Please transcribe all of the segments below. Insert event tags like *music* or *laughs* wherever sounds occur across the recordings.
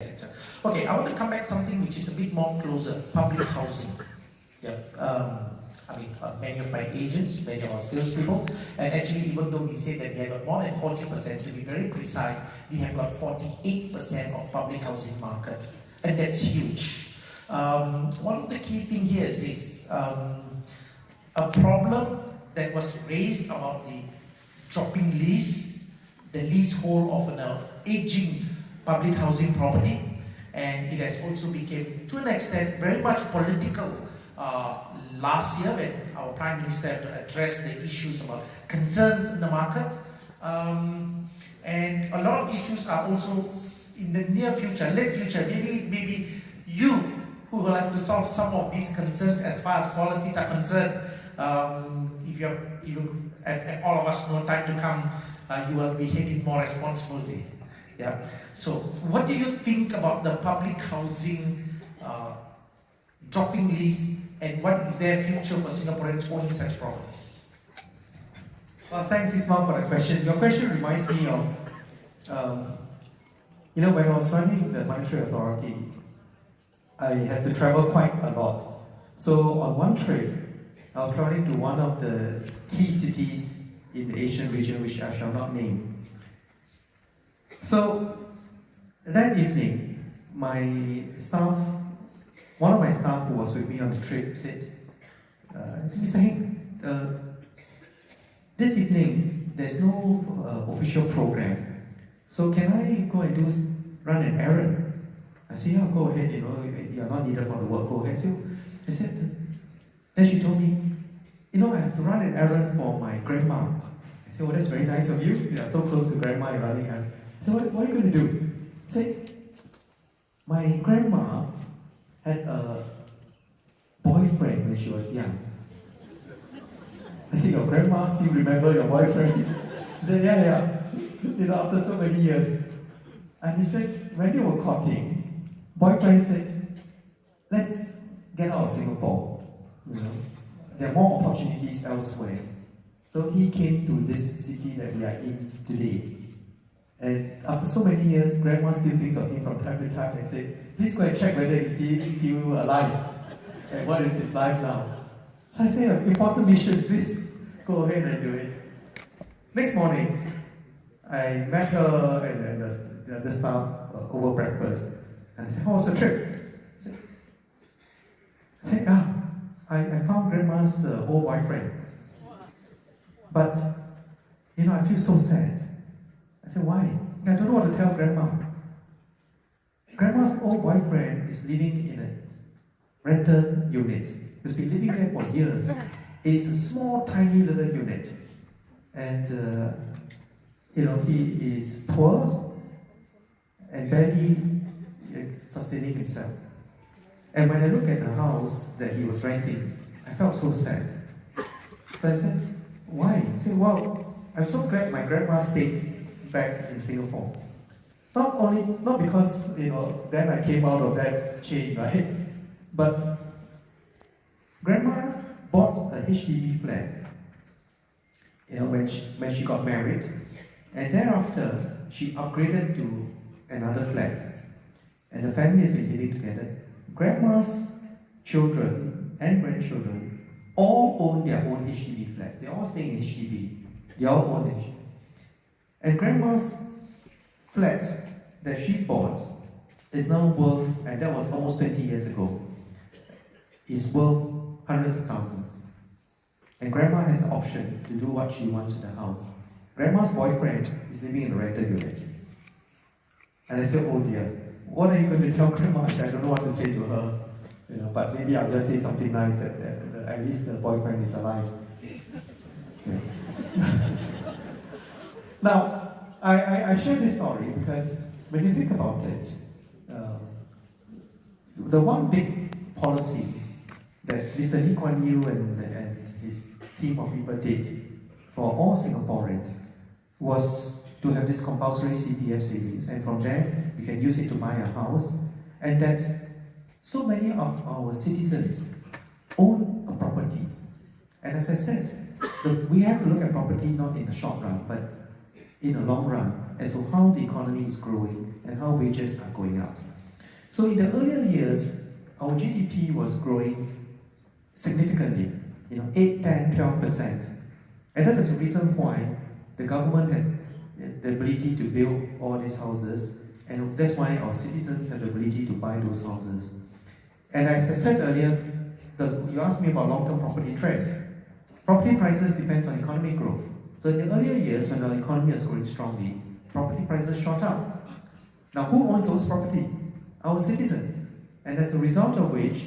sector. Okay, I want to come back something which is a bit more closer, public housing. Yeah, um, I mean, uh, many of my agents, many of our salespeople, and actually even though we say that we have got more than 40%, to be very precise, we have got 48% of public housing market, and that's huge. Um, one of the key things here is, is um, a problem that was raised about the dropping lease, the leasehold of an uh, aging public housing property, and it has also become, to an extent, very much political uh, last year when our Prime Minister had to address the issues about concerns in the market. Um, and a lot of issues are also in the near future, late future, maybe, maybe you who will have to solve some of these concerns as far as policies are concerned. Um, if, you're, you, if, all of us know time to come, uh, you will be having more responsibility. Yeah. So, what do you think about the public housing uh, dropping lease, and what is their future for Singaporeans owning such properties? Well, thanks Ismail for the question. Your question reminds me of, um, you know, when I was running the Monetary Authority, I had to travel quite a lot. So on one trip, I was traveling to one of the key cities in the Asian region, which I shall not name. So that evening, my staff, one of my staff who was with me on the trip said, uh, Mr. Heng, uh, this evening there's no uh, official program, so can I go and do run an errand? I said, yeah, go ahead, you know, you're not needed for the work, go ahead. So I said, then she told me, you know, I have to run an errand for my grandma. I said, well, that's very nice of you. You are so close to grandma, you're running errand. So what, what are you going to do? Say, my grandma had a boyfriend when she was young. I said, your grandma still remember your boyfriend? He said, yeah, yeah. You know, after so many years. And he said, when they were courting, boyfriend said, let's get out of Singapore. You know, there are more opportunities elsewhere. So he came to this city that we are in today. And after so many years, grandma still thinks of him from time to time and say, please go and check whether is he still alive and what is his life now. So I say, important mission, please go ahead and do it. Next morning, I met her and, and the, the, the staff uh, over breakfast. And I said, how was the trip? I said, I said ah, I, I found grandma's uh, old boyfriend. But, you know, I feel so sad. I said, why? I don't know what to tell grandma. Grandma's old boyfriend is living in a rental unit. He's been living there for years. It is a small, tiny little unit. And, uh, you know, he is poor and barely uh, sustaining himself. And when I look at the house that he was renting, I felt so sad. So I said, why? He said, well, I'm so glad my grandma stayed back in Singapore. Not only, not because, you know, then I came out of that chain, *laughs* right? But grandma bought a HDB flat, you know, when she, when she got married. And thereafter, she upgraded to another flat. And the family has been living together. Grandma's children and grandchildren all own their own HDB flats. They all stay in HDB. They all own HDB. And grandma's flat that she bought is now worth, and that was almost 20 years ago, is worth hundreds of thousands. And grandma has the option to do what she wants with the house. Grandma's boyfriend is living in a rental unit. And I said, oh dear, what are you going to tell grandma? I don't know what to say to her. You know, but maybe I'll just say something nice that, that, that at least the boyfriend is alive. Now, I, I, I, share this story because when you think about it, um, the one big policy that Mr. Lee Kuan Yew and, and his team of people did for all Singaporeans was to have this compulsory CPF savings and from there you can use it to buy a house and that so many of our citizens own a property. And as I said, the, we have to look at property not in the short run, but in the long run as to how the economy is growing and how wages are going up. So in the earlier years, our GDP was growing significantly, you know, 8, 10, 12%. And that is the reason why the government had the ability to build all these houses, and that's why our citizens have the ability to buy those houses. And as I said earlier, the, you asked me about long-term property trend. Property prices depends on economic growth. So in the earlier years, when the economy was growing strongly, property prices shot up. Now, who owns those property? Our citizen. And as a result of which,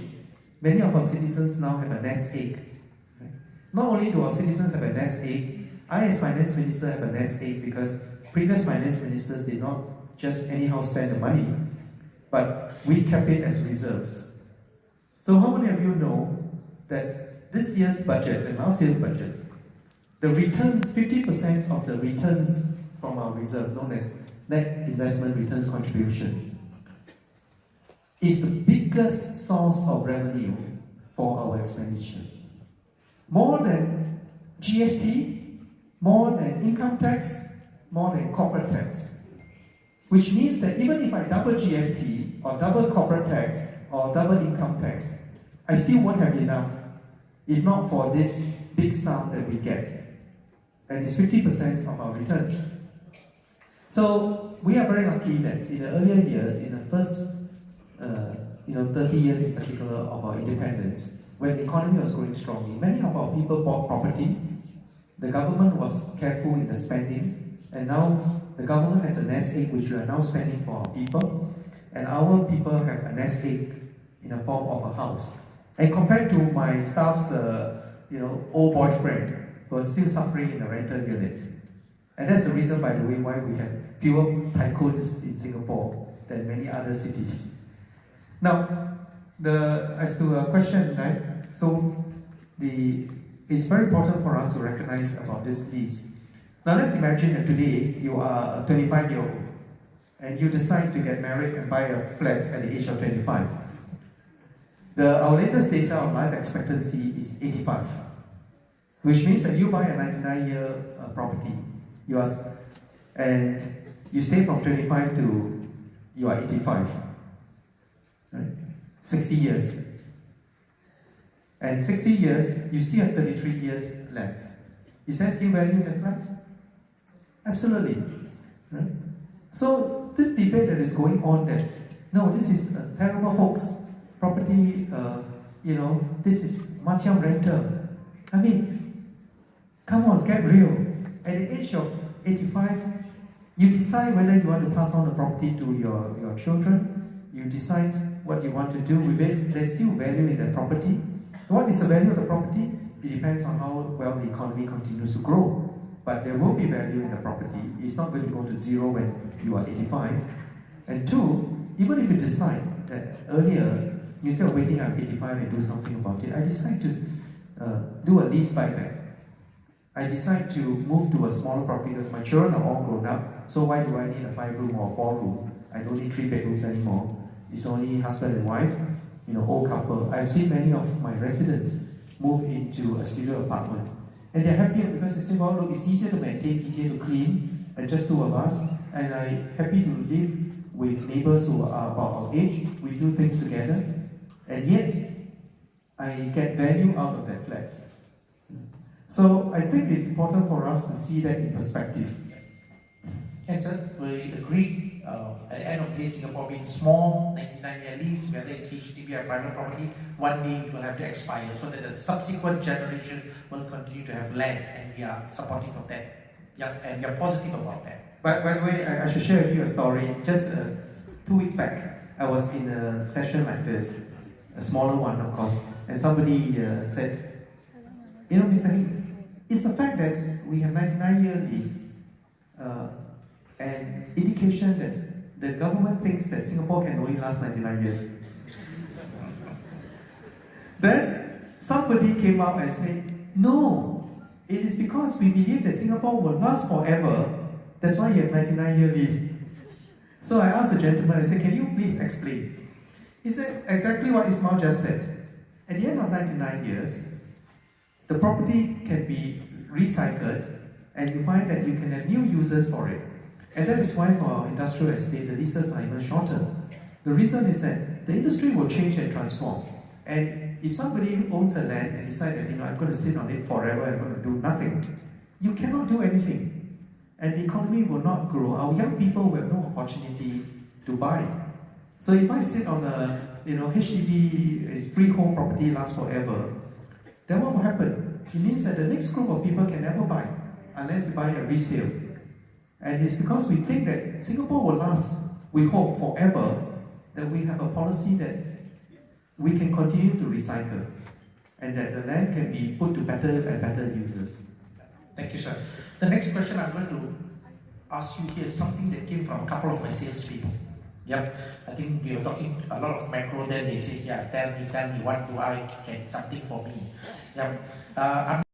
many of our citizens now have a nest egg. Not only do our citizens have a nest egg, I as finance minister have a nest egg because previous finance ministers did not just anyhow spend the money, but we kept it as reserves. So how many of you know that this year's budget and last year's budget, the returns, 50% of the returns from our reserve, known as net investment returns contribution, is the biggest source of revenue for our expenditure. More than GST, more than income tax, more than corporate tax. Which means that even if I double GST or double corporate tax or double income tax, I still won't have enough if not for this big sum that we get. And it's 50% of our return. So we are very lucky that in the earlier years, in the first uh, you know, 30 years in particular of our independence, when the economy was growing strongly, many of our people bought property. The government was careful in the spending, and now the government has a nest egg which we are now spending for our people, and our people have a nest egg in the form of a house. And compared to my staff's, uh, you know, old boyfriend, who was still suffering in the rental units. And that's the reason, by the way, why we have fewer tycoons in Singapore than many other cities. Now, the as to a question, right? So, the it's very important for us to recognize about this lease. Now, let's imagine that today you are a 25 year old and you decide to get married and buy a flat at the age of 25. The, our latest data on life expectancy is 85, which means that you buy a 99 year uh, property, you are, and you stay from 25 to you are 85, right? 60 years. And 60 years, you still have 33 years left. Is that still value in the flat? Absolutely. Right? So this debate that is going on that, no, this is a terrible hoax. Property, uh, you know, this is macam rental. I mean, come on, get real. At the age of 85, you decide whether you want to pass on the property to your, your children. You decide what you want to do with it. There's still value in the property. What is the value of the property? It depends on how well the economy continues to grow. But there will be value in the property. It's not going to go to zero when you are 85. And two, even if you decide that earlier, instead of waiting until 85 and do something about it, I decide to uh, do a lease buyback. I decide to move to a smaller property because my children are all grown up. So why do I need a five room or four room? I don't need three bedrooms anymore. It's only husband and wife, you know, old couple. I've seen many of my residents move into a studio apartment. And they're happier because they say, well, look, it's easier to maintain, easier to clean, and just two of us. And I'm happy to live with neighbors who are about our age. We do things together. And yet, I get value out of that flat. So I think it's important for us to see that in perspective. Cancer, we agree. Uh, at the end of the day, Singapore being small, 99 year lease, whether it's HDB or private property, one day it will have to expire so that the subsequent generation will continue to have land, and we are supportive of that. Yeah, and we are positive about that. By, by the way, I, I should share with you a story. Just uh, two weeks back, I was in a session like this, a smaller one, of course, and somebody uh, said, You know, Mr. Heng, it's the fact that we have 99 year lease uh, and indication that the government thinks that Singapore can only last 99 years. then somebody came up and said, No, it is because we believe that Singapore will last forever. That's why you have 99 year lease. So I asked the gentleman, I said, Can you please explain? He said exactly what Ismail just said. At the end of 99 years, the property can be recycled and you find that you can have new users for it. And that is why for our industrial estate, the leases are even shorter. The reason is that the industry will change and transform. And if somebody owns a land and decides that, you know, I'm going to sit on it forever, I'm going to do nothing, you cannot do anything. And the economy will not grow. Our young people will have no opportunity to buy. So if I sit on a, you know, HDB is freehold property lasts forever, then what will happen? It means that the next group of people can never buy unless you buy a resale. And it's because we think that Singapore will last, we hope, forever, that we have a policy that we can continue to recycle and that the land can be put to better and better uses. Thank you, sir. The next question I'm going to ask you here is something that came from a couple of my salespeople. Yep, I think we were talking a lot of macro. Then they say, "Yeah, tell me, tell me, what do I get something for me?" Yep, uh,